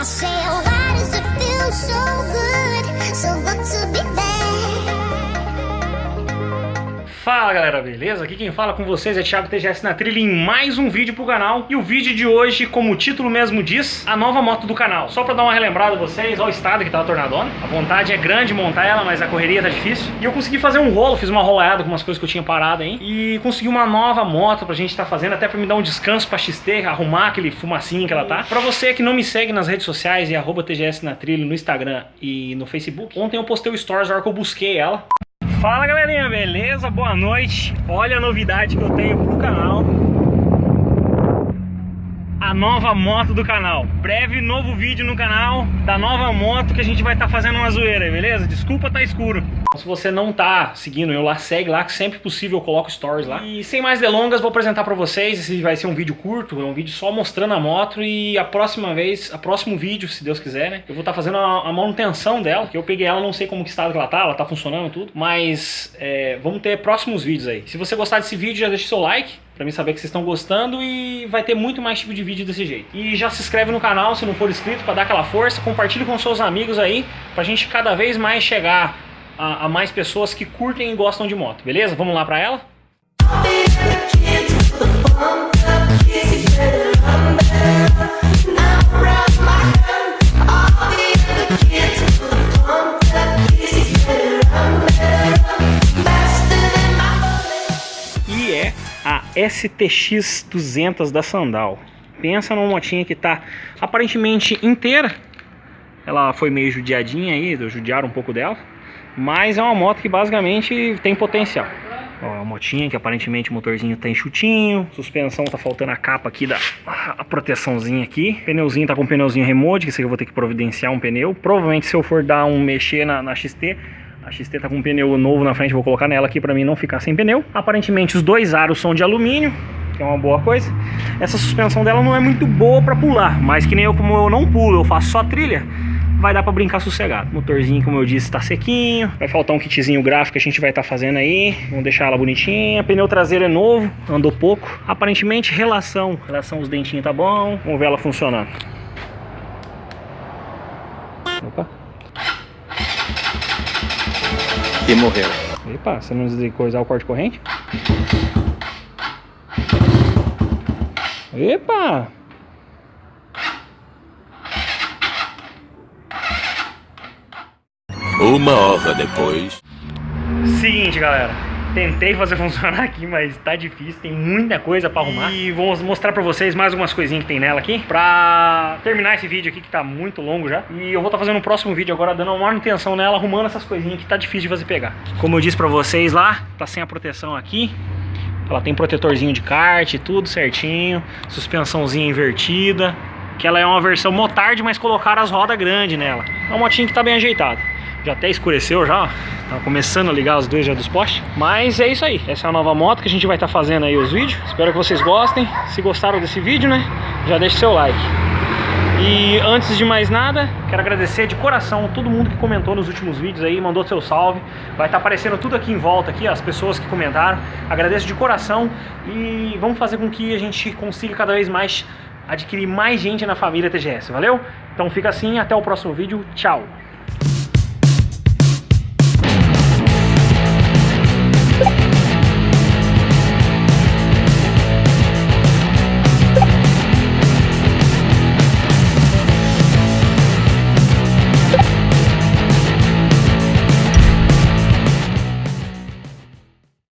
I say, oh, why does it feel so good? So good to be back. Fala galera, beleza? Aqui quem fala com vocês é Thiago TGS na trilha em mais um vídeo pro canal. E o vídeo de hoje, como o título mesmo diz, a nova moto do canal. Só pra dar uma relembrada a vocês, olha o estado que tá a Tornadona. A vontade é grande montar ela, mas a correria tá difícil. E eu consegui fazer um rolo, fiz uma rolada com umas coisas que eu tinha parado aí E consegui uma nova moto pra gente tá fazendo Até pra me dar um descanso pra XT, arrumar aquele fumacinho que ela tá. Pra você que não me segue nas redes sociais, é arroba TGS na trilha no Instagram e no Facebook. Ontem eu postei o stories na hora que eu busquei ela Fala galerinha, beleza? Boa noite. Olha a novidade que eu tenho pro canal. Nova moto do canal. Breve novo vídeo no canal da nova moto que a gente vai estar tá fazendo uma zoeira beleza? Desculpa tá escuro. Se você não tá seguindo eu lá, segue lá, que sempre possível eu coloco stories lá. E sem mais delongas, vou apresentar pra vocês, esse vai ser um vídeo curto, é um vídeo só mostrando a moto e a próxima vez, a próximo vídeo, se Deus quiser, né, eu vou estar tá fazendo a, a, manutenção dela, que eu peguei ela, não sei como que estado que ela tá, ela tá funcionando tudo, mas é, vamos ter próximos vídeos aí. Se você gostar desse vídeo, já deixa seu like, pra mim saber que vocês estão gostando e vai ter muito mais tipo de vídeo desse jeito. E já se inscreve no canal se não for inscrito pra dar aquela força, compartilhe com seus amigos aí, pra gente cada vez mais chegar a, a mais pessoas que curtem e gostam de moto, beleza? Vamos lá pra ela? STX 200 da Sandal. Pensa numa motinha que tá aparentemente inteira. Ela foi meio judiadinha aí, judiaram um pouco dela. Mas é uma moto que basicamente tem potencial. Ó, é uma motinha que aparentemente o motorzinho tá enxutinho. Suspensão tá faltando a capa aqui da a proteçãozinha aqui. Pneuzinho tá com um pneuzinho remote, que isso aqui eu vou ter que providenciar um pneu. Provavelmente se eu for dar um mexer na, na XT, a XT tá com um pneu novo na frente, vou colocar nela aqui pra mim não ficar sem pneu. Aparentemente os dois aros são de alumínio, que é uma boa coisa. Essa suspensão dela não é muito boa pra pular, mas que nem eu, como eu não pulo, eu faço só trilha vai dar para brincar sossegado. Motorzinho, como eu disse, está sequinho. Vai faltar um kitzinho gráfico que a gente vai estar tá fazendo aí. Vamos deixar ela bonitinha. Pneu traseiro é novo, andou pouco. Aparentemente, relação, relação os dentinhos tá bom. Vamos ver ela funcionando. Opa. E morreu. Epa, você não descoisar o corte corrente? Epa! Uma hora depois. Seguinte, galera. Tentei fazer funcionar aqui, mas tá difícil, tem muita coisa pra arrumar. E vou mostrar pra vocês mais algumas coisinhas que tem nela aqui, pra terminar esse vídeo aqui, que tá muito longo já. E eu vou estar tá fazendo um próximo vídeo agora, dando uma manutenção nela, arrumando essas coisinhas que tá difícil de fazer pegar. Como eu disse pra vocês lá, tá sem a proteção aqui. Ela tem protetorzinho de kart, tudo certinho, suspensãozinha invertida. Que ela é uma versão motard, mas colocaram as rodas grandes nela. É uma motinha que tá bem ajeitada. Já até escureceu já, tá começando a ligar os dois já dos postes. Mas é isso aí, essa é a nova moto que a gente vai estar tá fazendo aí os vídeos. Espero que vocês gostem. Se gostaram desse vídeo, né, já deixe seu like. E antes de mais nada, quero agradecer de coração todo mundo que comentou nos últimos vídeos aí, mandou seu salve. Vai estar tá aparecendo tudo aqui em volta aqui, as pessoas que comentaram. Agradeço de coração e vamos fazer com que a gente consiga cada vez mais adquirir mais gente na família TGS, valeu? Então fica assim, até o próximo vídeo, tchau!